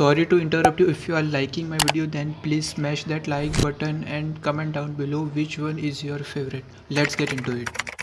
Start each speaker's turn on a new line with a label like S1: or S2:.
S1: sorry to interrupt you. If you are liking my video then please smash that like button and comment down below which one is your favorite. Let's get into it.